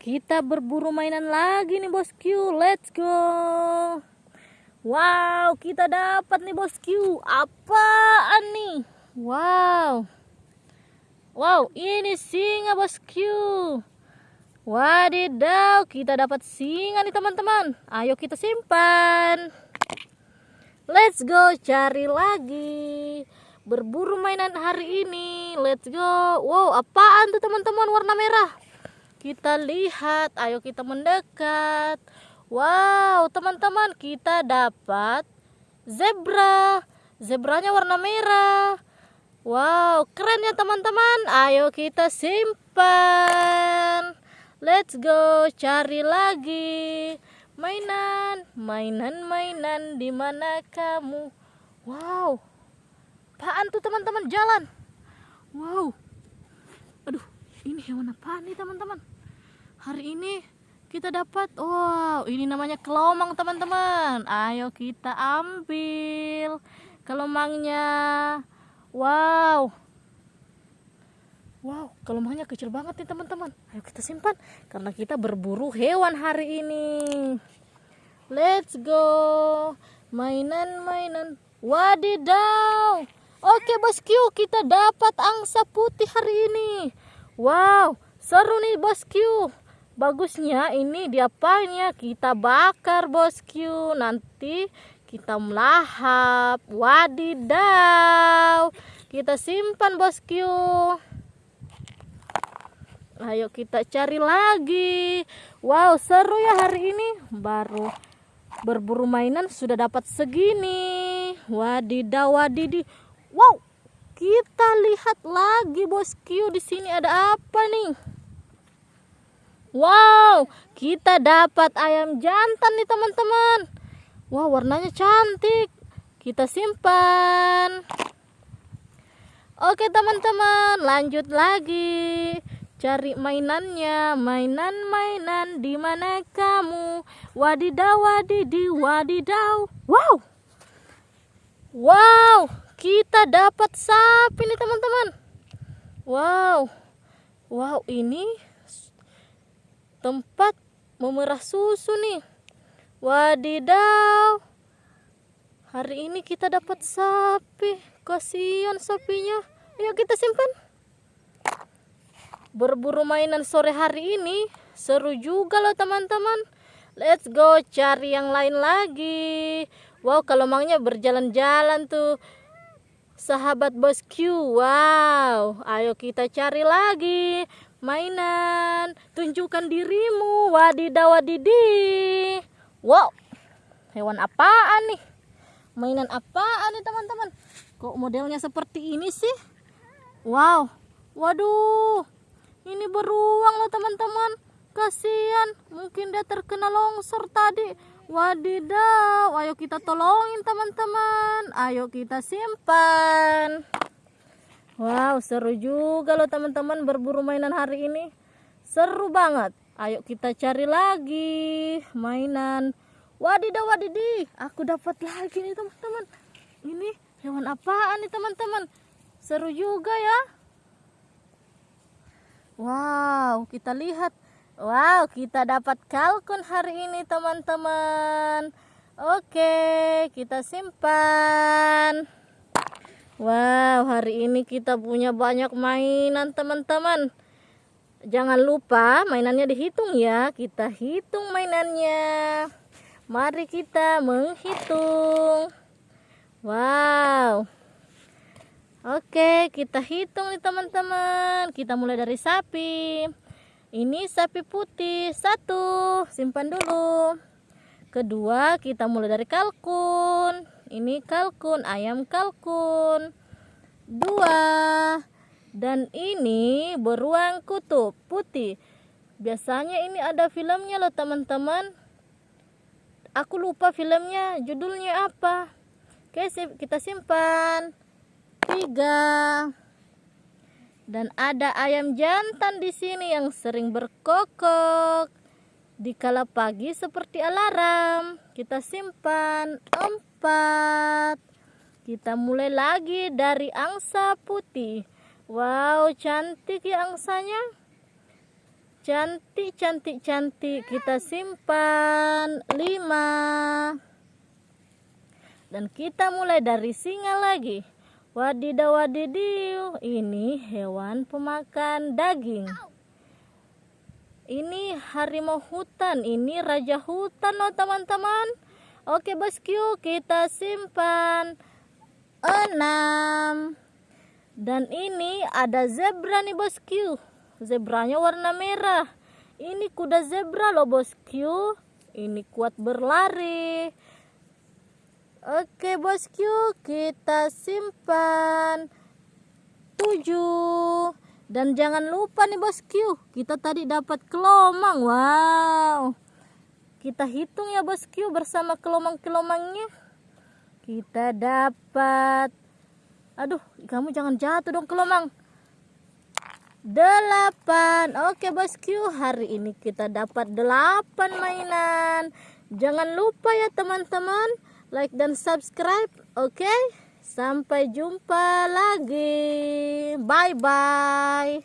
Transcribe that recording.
Kita berburu mainan lagi nih bosku. Let's go. Wow, kita dapat nih bosku. Apaan nih? Wow. Wow, ini singa bosku. Wadidaw, kita dapat singa nih teman-teman. Ayo kita simpan. Let's go cari lagi. Berburu mainan hari ini. Let's go. Wow, apaan tuh teman-teman warna merah? Kita lihat, ayo kita mendekat. Wow, teman-teman, kita dapat zebra. Zebranya warna merah. Wow, keren ya teman-teman. Ayo kita simpan. Let's go, cari lagi. Mainan, mainan, mainan, di mana kamu? Wow, apaan tuh teman-teman jalan? Wow, aduh, ini hewan apa nih teman-teman? Hari ini kita dapat, wow, ini namanya kelomang teman-teman. Ayo kita ambil kelomangnya. Wow, wow, kelomangnya kecil banget nih teman-teman. Ayo kita simpan karena kita berburu hewan hari ini. Let's go, mainan-mainan. Wadidaw. Oke bosku, kita dapat angsa putih hari ini. Wow, seru nih bosku. Bagusnya ini diapain ya? Kita bakar bosku. Nanti kita melahap. Wadidaw. Kita simpan bosku. Ayo kita cari lagi. Wow, seru ya hari ini. Baru berburu mainan sudah dapat segini. Wadidaw, wadidi. Wow, kita lihat lagi bosku di sini ada apa nih? Wow, kita dapat ayam jantan nih teman-teman. Wow, warnanya cantik. Kita simpan. Oke teman-teman, lanjut lagi. Cari mainannya, mainan-mainan di mana kamu? Wadidaw, wadidi, wadidaw. Wow. Wow, kita dapat sapi nih teman-teman wow wow ini tempat memerah susu nih. Wadidaw. Hari ini kita dapat sapi. Kasihan sapinya. Ayo kita simpan. Berburu mainan sore hari ini. Seru juga loh teman-teman. Let's go cari yang lain lagi. Wow kalau mangnya berjalan-jalan tuh sahabat bosku wow. Ayo kita cari lagi mainan. Tunjukkan dirimu wadidaw wadidi wow hewan apaan nih? Mainan apaan nih teman-teman? Kok modelnya seperti ini sih? Wow waduh. Ini beruang loh teman-teman. Kasihan mungkin dia terkena longsor tadi Wadidaw, ayo kita tolongin teman-teman. Ayo kita simpan. Wow, seru juga loh teman-teman berburu mainan hari ini. Seru banget. Ayo kita cari lagi mainan. Wadidaw, wadidi. Aku dapat lagi nih teman-teman. Ini hewan apaan nih teman-teman? Seru juga ya. Wow, kita lihat Wow, kita dapat kalkun hari ini teman-teman. Oke, kita simpan. Wow, hari ini kita punya banyak mainan teman-teman. Jangan lupa mainannya dihitung ya. Kita hitung mainannya. Mari kita menghitung. Wow. Oke, kita hitung nih teman-teman. Kita mulai dari sapi. Ini sapi putih satu, simpan dulu. Kedua, kita mulai dari kalkun. Ini kalkun, ayam kalkun. Dua. Dan ini beruang kutub putih. Biasanya ini ada filmnya loh teman-teman. Aku lupa filmnya, judulnya apa. Oke, kita simpan. Tiga. Dan ada ayam jantan di sini yang sering berkokok. Di kala pagi seperti alarm. Kita simpan empat. Kita mulai lagi dari angsa putih. Wow, cantik ya angsanya. cantik cantik cantik kita simpan 5 dan kita mulai dari singa lagi wadidaw wadidiu ini hewan pemakan daging. Ini harimau hutan ini raja hutan loh teman-teman. Oke bosku kita simpan. 6 dan ini ada zebra nih bosku zebranya warna merah. Ini kuda zebra loh bosku ini kuat berlari oke bosku kita simpan. 7 dan jangan lupa nih bosku kita tadi dapat kelomang. Wow. Kita hitung ya bosku bersama kelomang-kelomangnya. Kita dapat. Aduh kamu jangan jatuh dong kelomang. Delapan. Oke bosku hari ini kita dapat delapan mainan. Jangan lupa ya teman-teman like dan subscribe oke? Sampai jumpa lagi. Bye bye